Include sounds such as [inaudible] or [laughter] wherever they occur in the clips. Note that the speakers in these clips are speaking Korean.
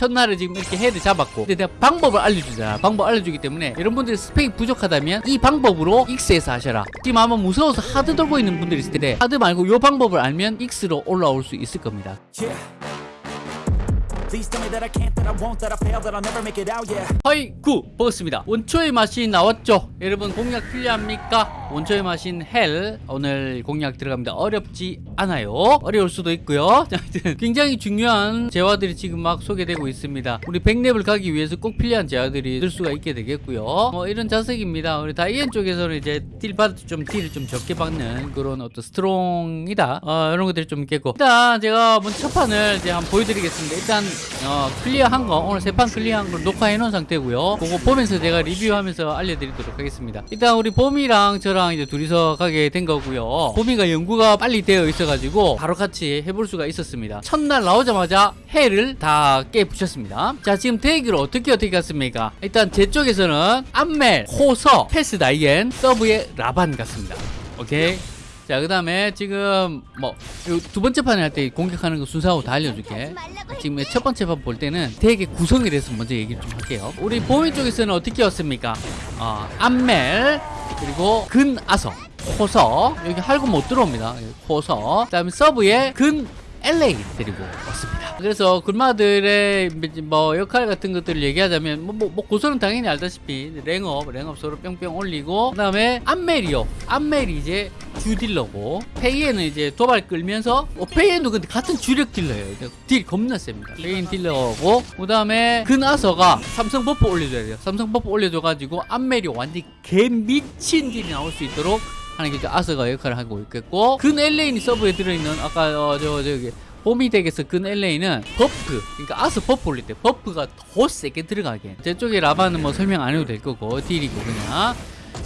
첫날에 지금 이렇게 헤드 잡았고. 근데 내가 방법을 알려주잖아. 방법 알려주기 때문에 여러분들이 스펙이 부족하다면 이 방법으로 X에서 하셔라. 지금 아마 무서워서 hard 돌고 있는 분들이 있을 텐데 hard 말고 이 방법을 알면 X로 올라올 수 있을 겁니다. 하이구! 반갑습니다. 원초의 맛이 나왔죠? 여러분 공략 필요합니까 원초의 맛인 hell 오늘 공략 들어갑니다. 어렵지 않아요. 어려울 수도 있고요. [laughs] 굉장히 중요한 재화들이 지금 막 소개되고 있습니다. 우리 100렙을 가기 위해서 꼭 필요한 재화들이 들 수가 있게 되겠고요. 뭐 이런 자석입니다. 우리 다이앤 쪽에서는 이제 딜 받을 좀 딜을 좀 적게 받는 그런 어떤 스트롱이다. 어, 이런 것들이 좀 있겠고. 일단 제가 첫 판을 이제 한번 보여드리겠습니다. 일단 어, 클리어한 거 오늘 세 판 클리어한 걸 녹화해 놓은 상태고요. 그거 보면서 제가 리뷰하면서 알려드리도록 하겠습니다. 일단 우리 봄이랑 저랑 이제 둘이서 가게 된 거고요. 봄이가 연구가 빨리 되어 있어가지고 바로 같이 해볼 수가 있었습니다. 첫날 나오자마자 hell을 다 깨부셨습니다. 자 지금 덱을 어떻게 어떻게 갔습니까? 일단 제 쪽에서는 암멜, 코서, 페스 다이앤, 서브의 라반 같습니다. 오케이 자, 그 다음에 지금 뭐 두 번째 판에 할 때 공격하는 거 순서하고 다 알려줄게. 지금 첫 번째 판 볼 때는 되게 구성에 대해서 먼저 얘기를 좀 할게요. 우리 보미 쪽에서는 어떻게 였습니까? 어, 암멜 그리고 근아서 호서 여기 할고 못 들어옵니다. 호서 그 다음에 서브에 근 LA 데리고 왔습니다. 그래서 굴마들의 뭐 역할 같은 것들을 얘기하자면 뭐, 뭐, 뭐 고소는 당연히 알다시피 랭업, 랭업 서로 뿅뿅 올리고 그 다음에 암멜이요. 암멜이 이제 주딜러고 페이에는 이제 도발 끌면서 어, 페이에도 근데 같은 주력 딜러예요. 딜 겁나 셉니다. 페이엔 딜러고 그 다음에 근아서가 삼성 버프 올려줘야 돼요. 삼성 버프 올려줘가지고 암멜이 완전 개 미친 딜이 나올 수 있도록 하는 게 아서가 역할을 하고 있겠고 근 엘레인이 서브에 들어있는 아까 어, 저 저기 봄이 덱에서 근 엘레인은 버프 그러니까 아서 버프 올릴 때 버프가 더 세게 들어가게. 제 쪽에 라바는 뭐 설명 안 해도 될 거고 딜이고 그냥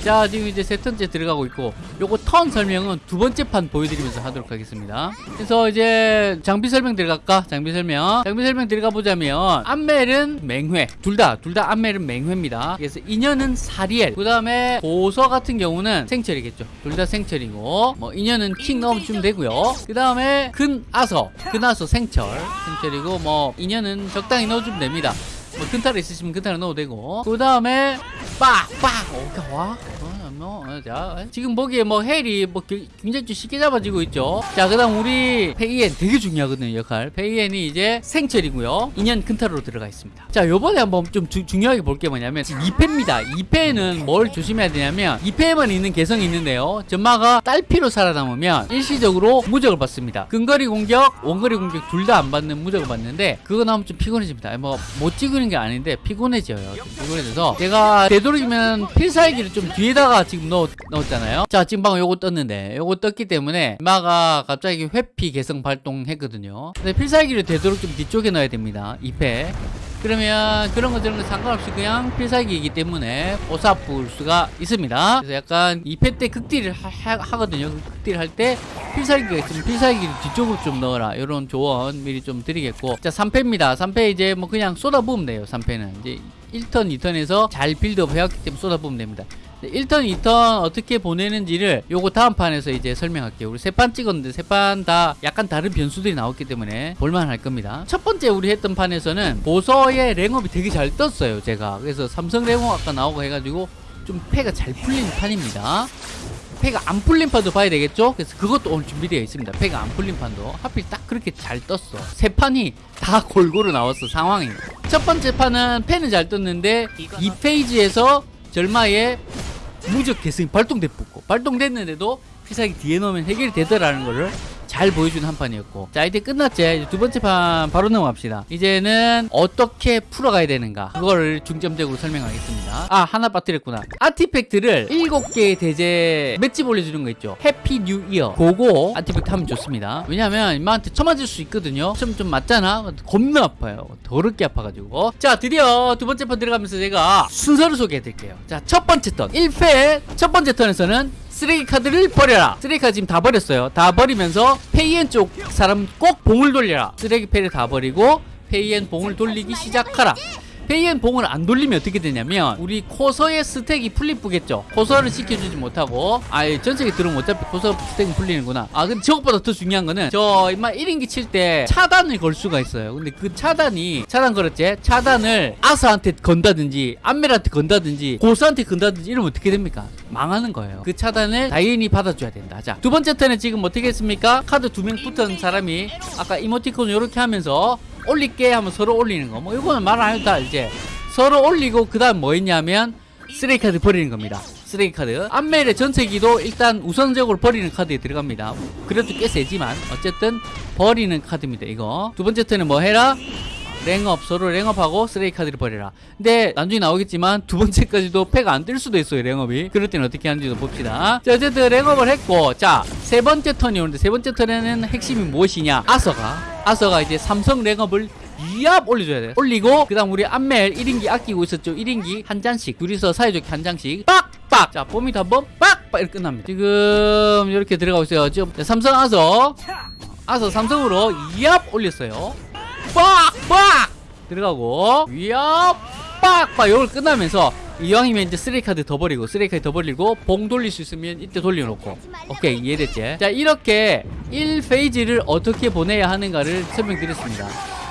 자 지금 이제 세 턴째 들어가고 있고 요거 턴 설명은 두 번째 판 보여드리면서 하도록 하겠습니다. 그래서 이제 장비 설명 들어갈까? 장비 설명. 장비 설명 들어가 보자면 암멜은 맹회. 둘 다 둘 다 암멜은 맹회입니다. 그래서 인연은 사리엘. 그 다음에 보서 같은 경우는 생철이겠죠. 둘 다 생철이고 뭐 인연은 킹 넣어주면 되고요. 그 다음에 근아서. 근아서 생철. 생철이고 뭐 인연은 적당히 넣어주면 됩니다. 뭐 근탈 있으시면 근탈 넣어도 되고. 그 다음에 빡빡 오케이 와 어, 뭐, 어, 자, 지금 보기에 뭐 hell이 뭐 겨- 굉장히 좀 쉽게 잡아지고 있죠. 자, 그 다음 우리 페이엔 되게 중요하거든요 역할. 페이엔이 이제 생철이고요. 인연 근탈로 들어가 있습니다. 자, 요번에 한번 좀 주- 중요하게 볼 게 뭐냐면 2패입니다. 2패는 뭘 조심해야 되냐면 2패에만 있는 개성이 있는데요. 절마가 딸피로 살아남으면 일시적으로 무적을 받습니다. 근거리 공격, 원거리 공격 둘 다 안 받는 무적을 받는데 그거 나오면 좀 피곤해집니다. 뭐 못 찍는 게 아닌데 피곤해져요. 좀 피곤해져서 제가 되도록이면 필살기를 좀 뒤에다가 지금 넣, 넣었잖아요. 자, 지금 방금 요거 떴는데 요거 떴기 때문에 마가 갑자기 회피 개성 발동했거든요. 근데 필살기를 되도록 좀 뒤쪽에 넣어야 됩니다. 2패. 그러면 그런 거 저런 거 상관없이 그냥 필살기이기 때문에 조사불 수가 있습니다. 그래서 약간 2패 때 극딜을 하, 거든요 극딜 할 때 필살기가 있으면 필살기를 뒤쪽으로 좀 넣어라. 이런 조언 미리 좀 드리겠고. 자, 3패입니다. 3패 이제 뭐 그냥 쏟아부으면 돼요. 3패는. 이제 1턴, 2턴에서 잘 빌드업 해왔기 때문에 쏟아부으면 됩니다. 1턴, 2턴 어떻게 보내는지를 요거 다음 판에서 이제 설명할게요. 우리 세 판 찍었는데 세 판 다 약간 다른 변수들이 나왔기 때문에 볼만 할 겁니다. 첫 번째 우리 했던 판에서는 코서의 랭업이 되게 잘 떴어요. 제가. 그래서 삼성 랭업 아까 나오고 해가지고 좀 패가 잘 풀린 판입니다. 패가 안 풀린 판도 봐야 되겠죠? 그래서 그것도 오늘 준비되어 있습니다. 패가 안 풀린 판도. 하필 딱 그렇게 잘 떴어. 세 판이 다 [laughs] 골고루 나왔어, 상황이. 첫 번째 판은 패는 잘 떴는데, 2페이즈에서 절마의 무적 개성이 발동됐고, 발동됐는데도 필살기 뒤에 놓으면 해결이 되더라는 거를 잘 보여주는 한 판이었고. 자 이제 끝났지 두 번째 판 바로 넘어갑시다. 이제는 어떻게 풀어가야 되는가? 그거를 중점적으로 설명하겠습니다. 아 하나 빠뜨렸구나. artifact를 7개의 대죄 맷집 올려주는 거 있죠. Happy New Year 그거 artifact 하면 좋습니다. 왜냐면 임마한테 쳐맞을 수 있거든요. 좀, 좀 맞잖아? 겁나 아파요. 더럽게 아파가지고. 자 드디어 두 번째 판 들어가면서 제가 순서를 소개해 드릴게요. 자 첫 번째 턴. 1패 첫 번째 턴에서는 쓰레기 카드를 버려라. 쓰레기 카드 지금 다 버렸어요. 다 버리면서 페이엔 쪽 사람 꼭 봉을 돌려라. 쓰레기 패를 다 버리고 페이엔 봉을 돌리기 시작하라 페이엔 봉을 안 돌리면 어떻게 되냐면 우리 코서의 스택이 풀리쁘겠죠. 코서를 시켜주지 못하고 아예 전sek에 들어오면 어차피 코서 스택은 풀리는구나. 아 근데 저것보다 더 중요한 거는 저 임마 1인기 칠 때 차단을 걸 수가 있어요. 근데 그 차단이 차단 걸었지? 차단을 아스한테 건다든지 안멜한테 건다든지 고스한테 건다든지 이러면 어떻게 됩니까? 망하는 거예요. 그 차단을 다이앤이 받아줘야 된다. 자두 번째 턴에 지금 어떻게 했습니까? 카드 두 명 붙은 사람이 아까 이모티콘 이렇게 하면서 올릴게 하면 서로 올리는 거. 뭐 이거는 말 안 해도 다 이제 서로 올리고 그 다음 뭐 했냐면 쓰레기 카드 버리는 겁니다. 쓰레기 카드. 안멜의 전체기도 일단 우선적으로 버리는 카드에 들어갑니다. 그래도 꽤 세지만 어쨌든 버리는 카드입니다. 이거 두 번째 턴에 뭐 해라? 랭업 서로 랭업하고 쓰레기 카드를 버려라. 근데 나중에 나오겠지만 두 번째까지도 패가 안뜰 수도 있어요 랭업이. 그럴 때는 어떻게 하는지도 봅시다. 자 어쨌든 랭업을 했고 자 세 번째 턴이 오는데 세 번째 턴에는 핵심이 무엇이냐? 아서가 아서가 이제 삼성 랭업을 이압 올려줘야 돼. 올리고 그 다음 우리 안멜 1인기 아끼고 있었죠. 1인기 한 잔씩 둘이서 사이좋게 한 잔씩 빡빡. 자 뽀미도 한번 빡빡 이렇게 끝납니다. 지금 이렇게 들어가고 있어요. 지금 삼성 아서 아서 삼성으로 이압 올렸어요. 빡빡! 들어가고 위압 빡빡! 요걸 끝나면서 이왕이면 이제 쓰레기 카드 더 버리고 쓰레기 카드 더 버리고 봉 돌릴 수 있으면 이때 돌려놓고. 오케이 이해됐지? 자 이렇게 1페이지를 어떻게 보내야 하는가를 설명드렸습니다.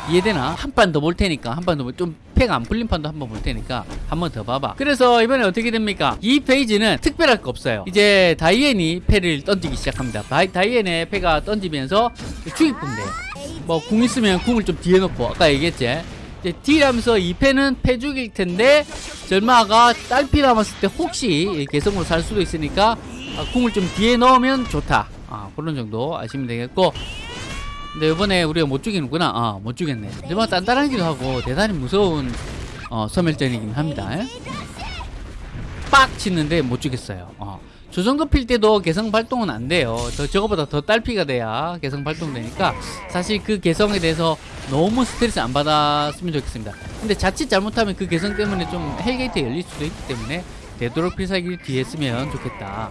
이해되나? 한 판 더 볼 테니까 한 판 더좀 패가 안 풀린 판도 한 번 볼 테니까 한 번 더 봐봐. 그래서 이번에 어떻게 됩니까? 이 페이지는 특별할 거 없어요. 이제 다이앤이 패를 던지기 시작합니다. 다이, 다이앤의 패가 던지면서 돼요 뭐 궁 있으면 궁을 좀 뒤에 놓고 아까 얘기했지. 이제 딜하면서 이 패는 패 죽일 텐데 절마가 딸피 남았을 때 혹시 개성으로 살 수도 있으니까 아, 궁을 좀 뒤에 넣으면 좋다. 아 그런 정도 아시면 되겠고. 근데 이번에 우리가 못 죽이는구나. 아 못 죽였네. 절마 단단하기도 하고 대단히 무서운 어, 섬멸전이긴 합니다. 빡 치는데 못 죽였어요. 어. 저 정도 필 때도 개성 발동은 안 돼요. 더 저거보다 더 딸피가 돼야 개성 발동되니까 사실 그 개성에 대해서 너무 스트레스 안 받았으면 좋겠습니다. 근데 자칫 잘못하면 그 개성 때문에 좀 hell gate 열릴 수도 있기 때문에 되도록 필살기를 뒤에 쓰면 좋겠다.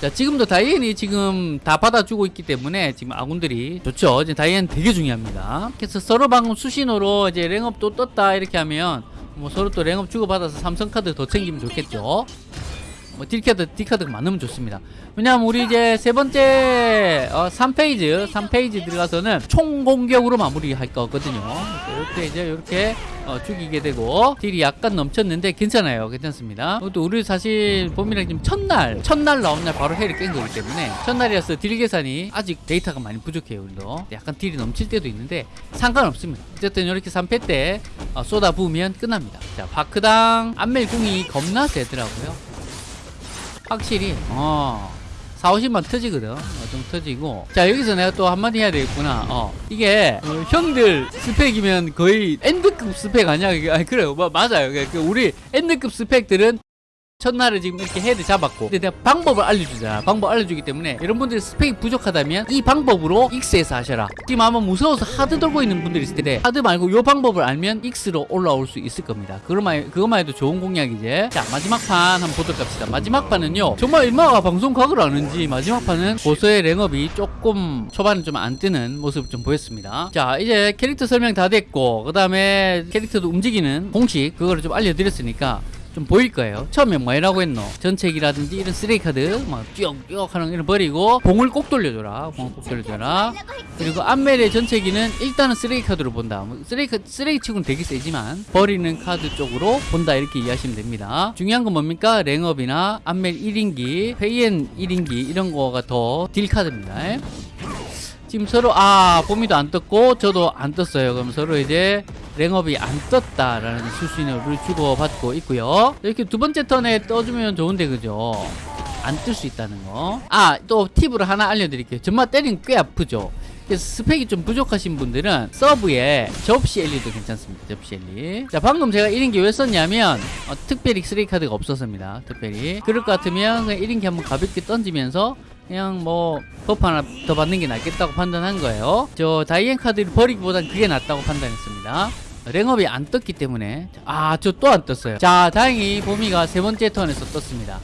자 지금도 다이앤이 지금 다 받아주고 있기 때문에 지금 아군들이 좋죠. 이제 다이앤 되게 중요합니다. 그래서 서로 방금 수신호로 이제 랭업 또 떴다 이렇게 하면 뭐 서로 또 랭업 주고받아서 삼성 카드 더 챙기면 좋겠죠. 뭐 딜카드 딜카드가 많으면 좋습니다. 왜냐면 우리 이제 세 번째 어, 3페이지 3페이지 들어가서는 총 공격으로 마무리할 거거든요. 이렇게 이제 이렇게 어, 죽이게 되고 딜이 약간 넘쳤는데 괜찮아요. 괜찮습니다. 또 우리 사실 봄이랑 지금 첫날 첫날 나온 날 바로 hell을 깬 거기 때문에 첫날이라서 딜 계산이 아직 데이터가 많이 부족해요 우리도. 약간 딜이 넘칠 때도 있는데 상관없습니다. 어쨌든 이렇게 3패 때 어, 쏟아 부으면 끝납니다. 자 바크당 안멜궁이 겁나 세더라고요 확실히. 어. 4, 50만 터지거든. 어, 좀 터지고. 자 여기서 내가 또 한마디 해야 되겠구나. 어. 이게 어, 형들 스펙이면 거의 end급 스펙 아니야? 아니 그래요 뭐, 맞아요. 그 우리 end급 스펙들은 첫날을 지금 이렇게 hell도 잡았고 근데 내가 방법을 알려주잖아 방법 알려주기 때문에 여러분들이 스펙이 부족하다면 이 방법으로 EX에서 하셔라. 지금 아마 무서워서 hard 돌고 있는 분들이 있을 텐데 hard 말고 요 방법을 알면 EX로 올라올 수 있을 겁니다. 그것만, 그것만 해도 좋은 공략이지 자 마지막 판 한번 보도록 합시다. 마지막 판은요 정말 절마가 방송 각을 아는지 마지막 판은 보스의 랭업이 조금 초반에 좀 안 뜨는 모습을 좀 보였습니다. 자 이제 캐릭터 설명 다 됐고 그 다음에 캐릭터도 움직이는 공식 그거를 좀 알려드렸으니까 좀 보일 거예요. 처음에 뭐라고 했노? 전책이라든지 이런 쓰레기 카드 막 쭉쭉 하는 이런 버리고 봉을 꼭 돌려줘라. 봉을 꼭 돌려줘라. 그리고 안멜의 전체기는 일단은 쓰레기 카드로 본다. 뭐 쓰레기 카- 쓰레기 치고는 되게 세지만 버리는 카드 쪽으로 본다 이렇게 이해하시면 됩니다. 중요한 건 뭡니까? 랭업이나 안멜 1인기, 다이앤 1인기 이런 거가 더 딜 카드입니다. 지금 서로 아 봄이도 안 떴고 저도 안 떴어요. 그럼 서로 이제 랭업이 안 떴다라는 수신호를 주고받고 있고요. 이렇게 두 번째 턴에 떠주면 좋은데 그죠? 안 뜰 수 있다는 거. 아 또 팁으로 하나 알려드릴게요. 절마 때리면 꽤 아프죠. 스펙이 좀 부족하신 분들은 서브에 접시 엘리도 괜찮습니다. 접시 엘리. 자 방금 제가 1인기 왜 썼냐면 어, 특별히 쓰레기 카드가 없었습니다. 특별히 그럴 것 같으면 그냥 1인기 한번 가볍게 던지면서 그냥 뭐 buff 하나 더 받는 게 낫겠다고 판단한 거예요. 저 다이앤 카드를 버리기보단 그게 낫다고 판단했습니다. 랭업이 안 떴기 때문에 아 저 또 안 떴어요. 자 다행히 보미가 세 번째 턴에서 떴습니다.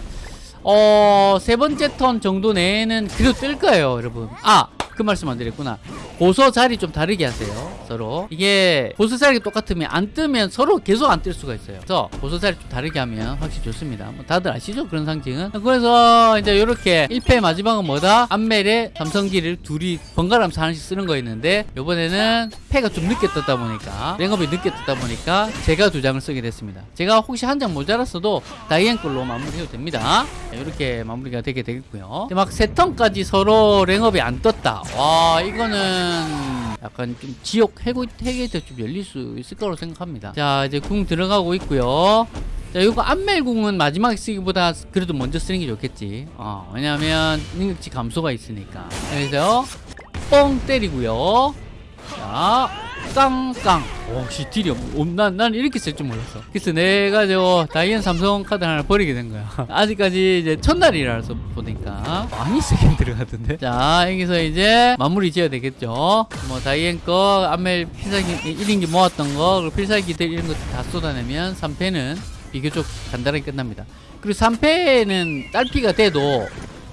어, 세 번째 턴 정도 내에는 그래도 뜰 거예요, 여러분. 아, 그 말씀 안 드렸구나. 고소 자리 좀 다르게 하세요. 서로. 이게 고소 자리가 똑같으면 안 뜨면 서로 계속 안 뜰 수가 있어요. 그래서 고소 자리 좀 다르게 하면 확실히 좋습니다. 뭐 다들 아시죠? 그런 상징은. 그래서 이제 이렇게 1패 마지막은 뭐다? 암멜에 삼성기를 둘이 번갈아가면서 하나씩 쓰는 거였는데 요번에는 패가 좀 늦게 떴다 보니까 랭업이 늦게 떴다 보니까 제가 두 장을 쓰게 됐습니다. 제가 혹시 한 장 모자랐어도 다이앤 걸로 마무리해도 됩니다. 이렇게 마무리가 되게 되겠고요. 막 세 턴까지 서로 랭업이 안 떴다. 와 이거는 약간 좀 지옥 해고 해게도 좀 열릴 수 있을 거라고 생각합니다. 자 이제 궁 들어가고 있고요. 자, 이거 안멜궁은 마지막에 쓰기보다 그래도 먼저 쓰는 게 좋겠지. 어, 왜냐면 능력치 감소가 있으니까. 그래서 뻥 때리고요. 자, 깡깡. 오, 씨, 딜이 없, 없, 난, 난 이렇게 쓸 줄 몰랐어. 그래서 내가 저 다이앤 삼성 카드 하나 버리게 된 거야. [laughs] 아직까지 이제 첫날이라서 보니까 많이 쓰긴 [laughs] 들어가던데. 자, 여기서 이제 마무리 지어야 되겠죠. 뭐, 다이앤 거, 안멜 필살기 1인기 모았던 거, 필살기들 이런 거 다 쏟아내면 3패는 비교적 간단하게 끝납니다. 그리고 3패는 딸피가 돼도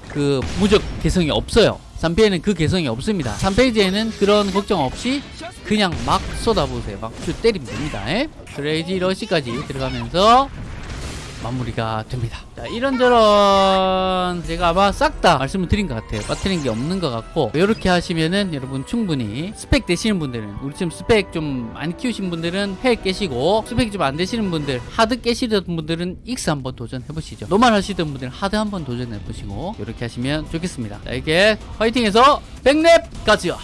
그 무적 개성이 없어요. 3패에는 그 개성이 없습니다. 3페이지에는 그런 걱정 없이 그냥 막 쏟아보세요. 막 쭉 때리면 됩니다. 에? crazy rush까지 들어가면서 마무리가 됩니다. 자, 이런저런 제가 아마 싹 다 말씀을 드린 것 같아요. 빠뜨린 게 없는 것 같고 이렇게 하시면은 여러분 충분히 스펙 되시는 분들은 우리 지금 스펙 좀 많이 키우신 분들은 해 깨시고 스펙이 좀 안 되시는 분들 hard 깨시던 분들은 EX 한번 도전해 보시죠. normal 하시던 분들은 hard 한번 도전해 보시고 이렇게 하시면 좋겠습니다. 자, 이게 화이팅해서 백랩 가즈요.